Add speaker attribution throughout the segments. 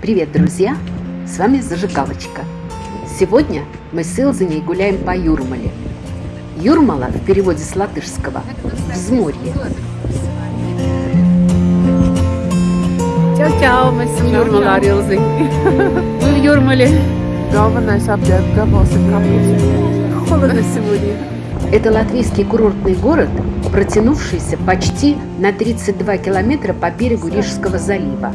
Speaker 1: Привет, друзья! С вами Зажигалочка. Сегодня мы с Илзаней гуляем по Юрмале. Юрмала в переводе с латышского – «взморье».
Speaker 2: Čau, mēs esam Jūrmalā ar Ilziņu. В Юрмале.
Speaker 3: Galvenais apģērb gabals ir kapus.
Speaker 2: Холодно сегодня.
Speaker 1: Это латвийский курортный город, протянувшийся почти на 32 километра по берегу Рижского залива,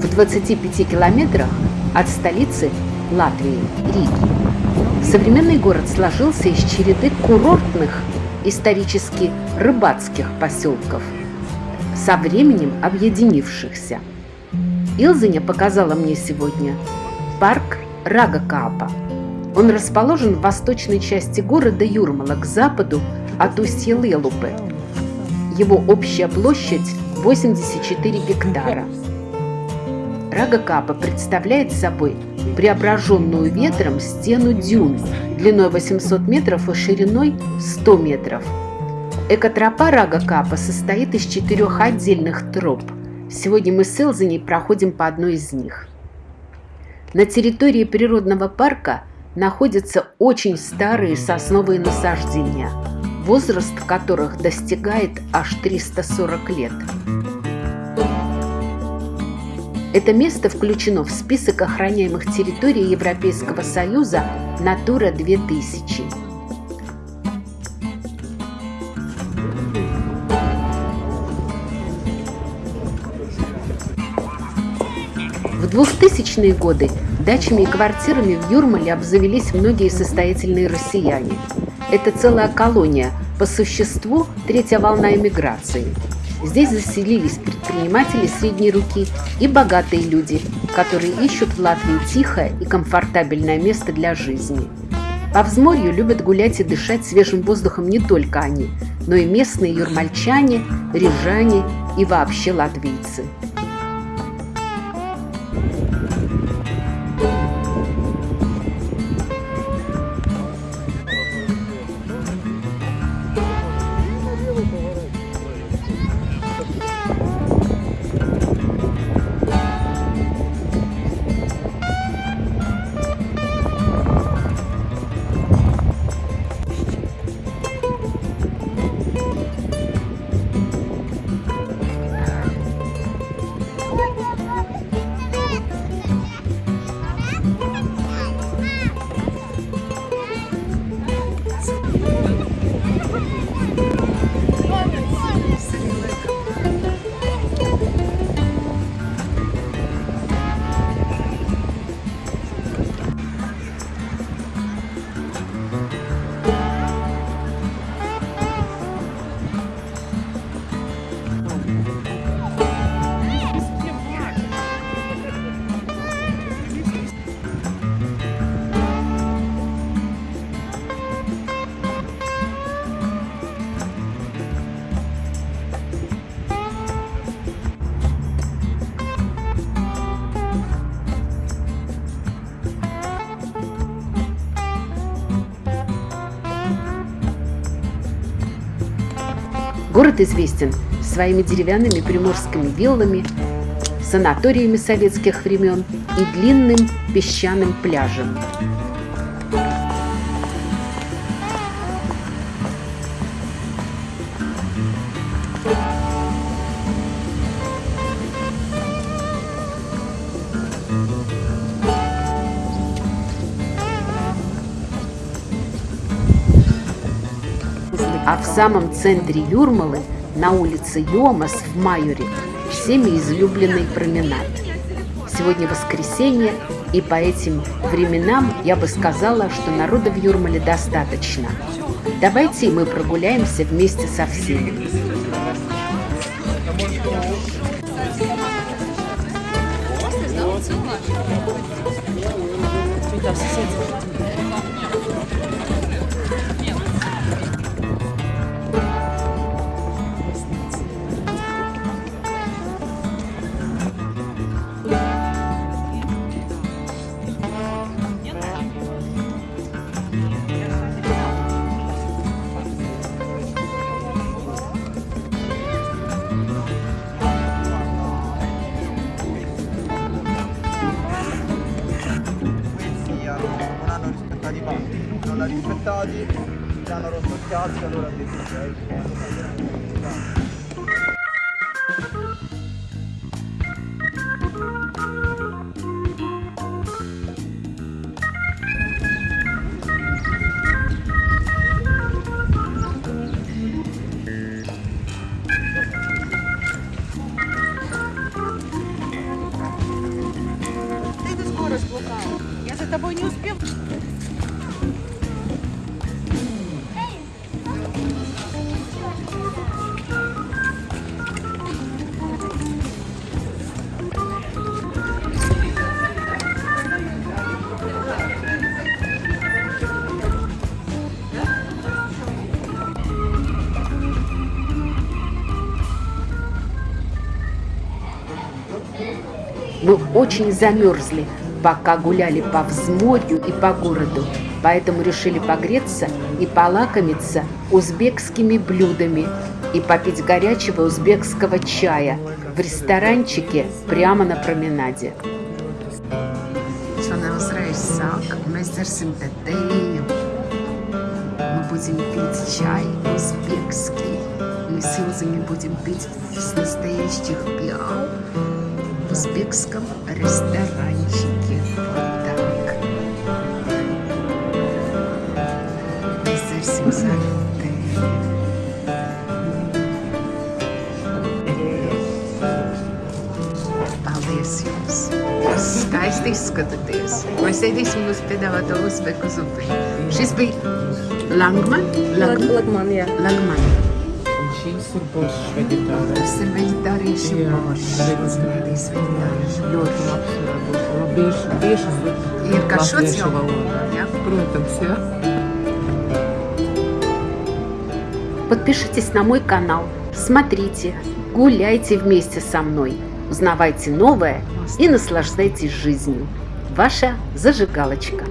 Speaker 1: в 25 километрах от столицы Латвии – Риги. Современный город сложился из череды курортных, исторически рыбацких поселков, со временем объединившихся. Илзаня показала мне сегодня парк Рагакаапа – он расположен в восточной части города Юрмала, к западу от устья Лелупы. Его общая площадь 84 гектара. Рагакапа представляет собой преображенную ветром стену дюн длиной 800 метров и шириной 100 метров. Экотропа Рагакапа состоит из четырех отдельных троп. Сегодня мы с Элзаней проходим по одной из них. На территории природного парка находятся очень старые сосновые насаждения, возраст которых достигает аж 340 лет. Это место включено в список охраняемых территорий Европейского Союза «Натура 2000». В 2000-е годы Дачами и квартирами в Юрмале обзавелись многие состоятельные россияне. Это целая колония, по существу третья волна эмиграции. Здесь заселились предприниматели средней руки и богатые люди, которые ищут в Латвии тихое и комфортабельное место для жизни. По взморью любят гулять и дышать свежим воздухом не только они, но и местные юрмальчане, рижане и вообще латвийцы. Город известен своими деревянными приморскими виллами, санаториями советских времен и длинным песчаным пляжем. А в самом центре Юрмалы, на улице Йомас в Майоре, всеми излюбленный променад. Сегодня воскресенье, и по этим временам я бы сказала, что народа в Юрмале достаточно. Давайте мы прогуляемся вместе со всеми. Вот.
Speaker 4: zona di banco. Non l'ha rispettati, gli hanno rotto il cazzo e allora ha detto ok.
Speaker 3: Ты скорость плохая. Я за тобой не успел.
Speaker 1: Мы очень замерзли, пока гуляли по взморью и по городу, поэтому решили погреться и полакомиться узбекскими блюдами и попить горячего узбекского чая в ресторанчике прямо на променаде. Мы будем пить чай узбекский. Мы с Илзами будем пить с настоящих пиал в узбекском ресторанчике. Skaisti izskatāties. Mēs ēdīsim jūsu piedāvāto uzbeku zupi. Šis bija Langman? Lag
Speaker 2: Lagman, jā.
Speaker 1: Langman.
Speaker 5: Un šīs ir bošs veģetārais.
Speaker 1: Tas ir veģetāriešu
Speaker 5: Jā,
Speaker 1: boršs. Ēdīs veģetāriešu
Speaker 5: Ļoti
Speaker 1: boršs.
Speaker 5: tieši uz
Speaker 1: Ir
Speaker 5: latviešu
Speaker 1: jau?
Speaker 5: valodā.
Speaker 1: Jā.
Speaker 5: Protams, jā.
Speaker 1: Подпишитесь на мой канал, смотрите, гуляйте вместе со мной, узнавайте новое и наслаждайтесь жизнью. Ваша зажигалочка.